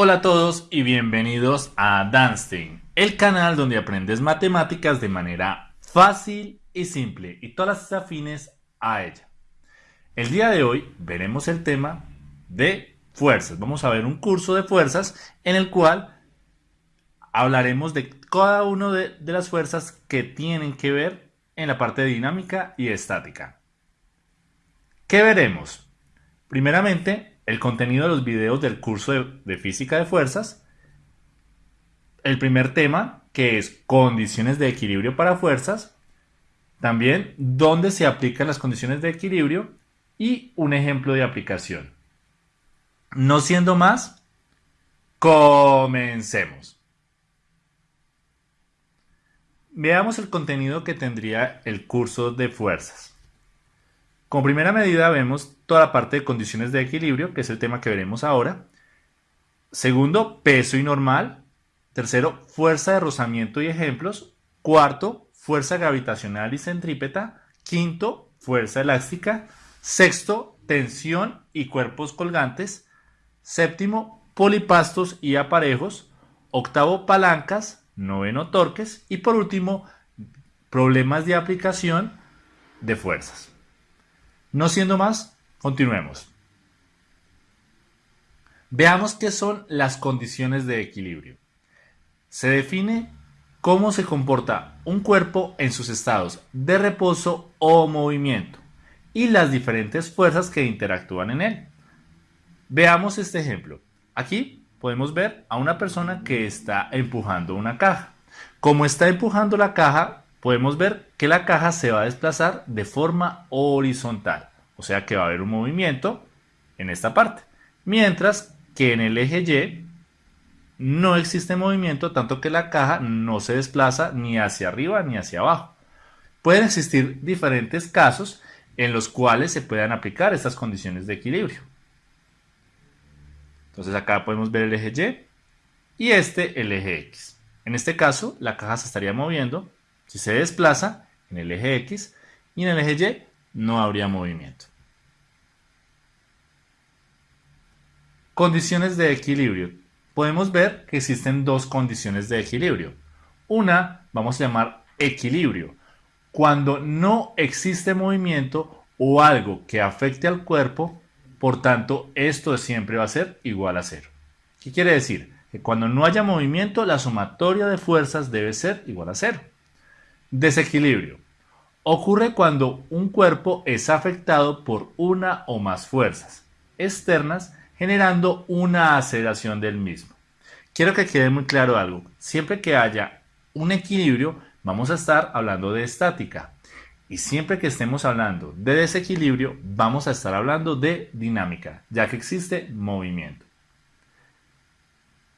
Hola a todos y bienvenidos a Danstein, el canal donde aprendes matemáticas de manera fácil y simple y todas las afines a ella. El día de hoy veremos el tema de fuerzas. Vamos a ver un curso de fuerzas en el cual hablaremos de cada una de, de las fuerzas que tienen que ver en la parte dinámica y estática. ¿Qué veremos? Primeramente, el contenido de los videos del curso de, física de fuerzas, el primer tema, que es condiciones de equilibrio para fuerzas, también dónde se aplican las condiciones de equilibrio y un ejemplo de aplicación. No siendo más, comencemos. Veamos el contenido que tendría el curso de fuerzas. Como primera medida vemos toda la parte de condiciones de equilibrio, que es el tema que veremos ahora. Segundo, peso y normal. Tercero, fuerza de rozamiento y ejemplos. Cuarto, fuerza gravitacional y centrípeta. Quinto, fuerza elástica. Sexto, tensión y cuerpos colgantes. Séptimo, polipastos y aparejos. Octavo, palancas. Noveno, torques. Y por último, problemas de aplicación de fuerzas. No siendo más, continuemos. Veamos qué son las condiciones de equilibrio. Se define cómo se comporta un cuerpo en sus estados de reposo o movimiento y las diferentes fuerzas que interactúan en él. Veamos este ejemplo. Aquí podemos ver a una persona que está empujando una caja. Como está empujando la caja, podemos ver que la caja se va a desplazar de forma horizontal, o sea que va a haber un movimiento en esta parte, mientras que en el eje Y no existe movimiento, tanto que la caja no se desplaza ni hacia arriba ni hacia abajo. Pueden existir diferentes casos en los cuales se puedan aplicar estas condiciones de equilibrio. Entonces acá podemos ver el eje Y y este el eje X. En este caso, la caja se estaría moviendo si se desplaza en el eje X y en el eje Y no habría movimiento. Condiciones de equilibrio. Podemos ver que existen dos condiciones de equilibrio. Una vamos a llamar equilibrio. Cuando no existe movimiento o algo que afecte al cuerpo, por tanto, esto siempre va a ser igual a cero. ¿Qué quiere decir? Que cuando no haya movimiento, la sumatoria de fuerzas debe ser igual a cero. Desequilibrio. Ocurre cuando un cuerpo es afectado por una o más fuerzas externas generando una aceleración del mismo. Quiero que quede muy claro algo. Siempre que haya un equilibrio, vamos a estar hablando de estática. Y siempre que estemos hablando de desequilibrio, vamos a estar hablando de dinámica, ya que existe movimiento.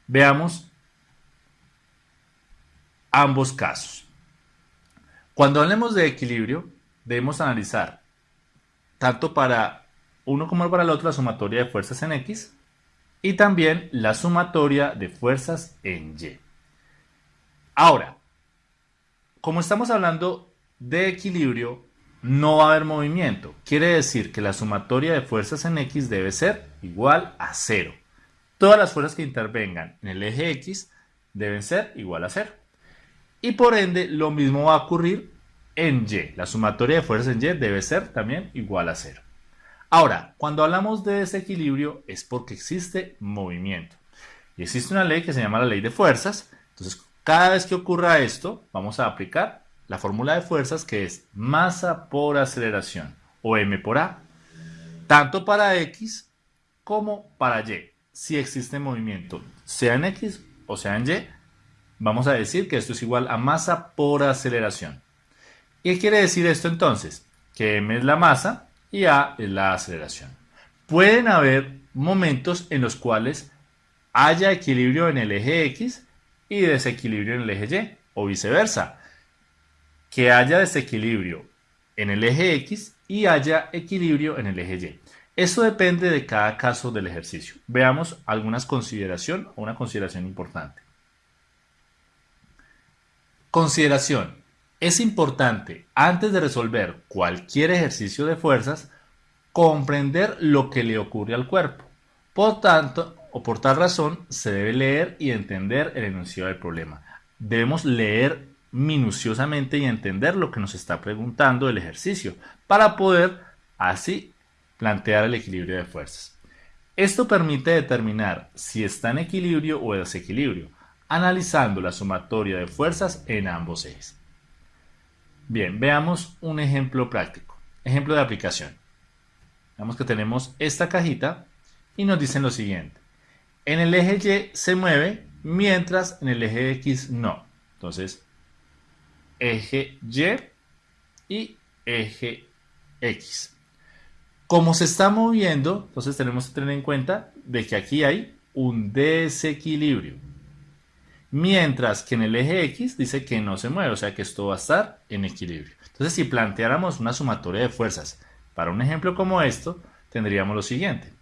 Veamos ambos casos. Cuando hablemos de equilibrio, debemos analizar tanto para uno como para el otro la sumatoria de fuerzas en X y también la sumatoria de fuerzas en Y. Ahora, como estamos hablando de equilibrio, no va a haber movimiento. Quiere decir que la sumatoria de fuerzas en X debe ser igual a cero. Todas las fuerzas que intervengan en el eje X deben ser igual a cero. Y por ende, lo mismo va a ocurrir en Y. La sumatoria de fuerzas en Y debe ser también igual a cero. Ahora, cuando hablamos de desequilibrio es porque existe movimiento. Y existe una ley que se llama la ley de fuerzas. Entonces, cada vez que ocurra esto, vamos a aplicar la fórmula de fuerzas que es masa por aceleración o m por a. Tanto para x como para y. Si existe movimiento, sea en x o sea en y, vamos a decir que esto es igual a masa por aceleración. ¿Y qué quiere decir esto entonces? Que m es la masa y a es la aceleración. Pueden haber momentos en los cuales haya equilibrio en el eje X y desequilibrio en el eje Y o viceversa. Que haya desequilibrio en el eje X y haya equilibrio en el eje Y. Eso depende de cada caso del ejercicio. Veamos algunas consideración o una consideración importante. Consideración. Es importante, antes de resolver cualquier ejercicio de fuerzas, comprender lo que le ocurre al cuerpo. Por tanto, o por tal razón se debe leer y entender el enunciado del problema. Debemos leer minuciosamente y entender lo que nos está preguntando el ejercicio para poder así plantear el equilibrio de fuerzas. Esto permite determinar si está en equilibrio o desequilibrio, analizando la sumatoria de fuerzas en ambos ejes. Bien, veamos un ejemplo práctico, ejemplo de aplicación. Veamos que tenemos esta cajita y nos dicen lo siguiente. En el eje Y se mueve, mientras en el eje X no. Entonces, eje Y y eje X. Como se está moviendo, entonces tenemos que tener en cuenta de que aquí hay un desequilibrio. Mientras que en el eje X dice que no se mueve, o sea que esto va a estar en equilibrio. Entonces, si planteáramos una sumatoria de fuerzas para un ejemplo como esto, tendríamos lo siguiente.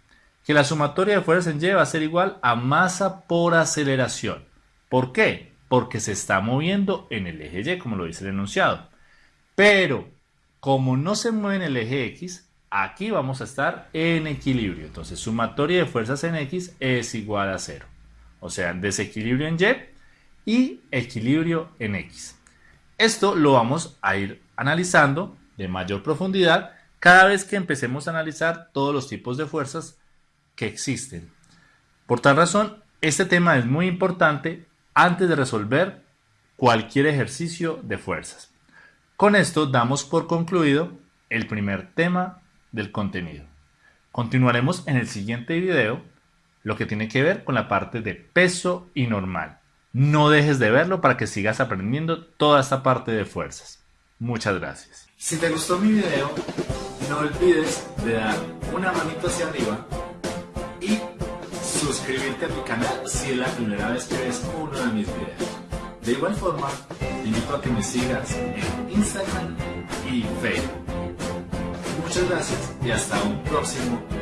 Que la sumatoria de fuerzas en Y va a ser igual a masa por aceleración. ¿Por qué? Porque se está moviendo en el eje Y, como lo dice el enunciado. Pero, como no se mueve en el eje X, aquí vamos a estar en equilibrio. Entonces, sumatoria de fuerzas en X es igual a cero. O sea, desequilibrio en Y y equilibrio en X. Esto lo vamos a ir analizando de mayor profundidad cada vez que empecemos a analizar todos los tipos de fuerzas que existen. Por tal razón, este tema es muy importante antes de resolver cualquier ejercicio de fuerzas. Con esto damos por concluido el primer tema del contenido. Continuaremos en el siguiente video lo que tiene que ver con la parte de peso y normal. No dejes de verlo para que sigas aprendiendo toda esta parte de fuerzas. Muchas gracias. Si te gustó mi video, no olvides de dar una manito hacia arriba y suscribirte a mi canal si es la primera vez que ves uno de mis videos. De igual forma, te invito a que me sigas en Instagram y Facebook. Muchas gracias y hasta un próximo video.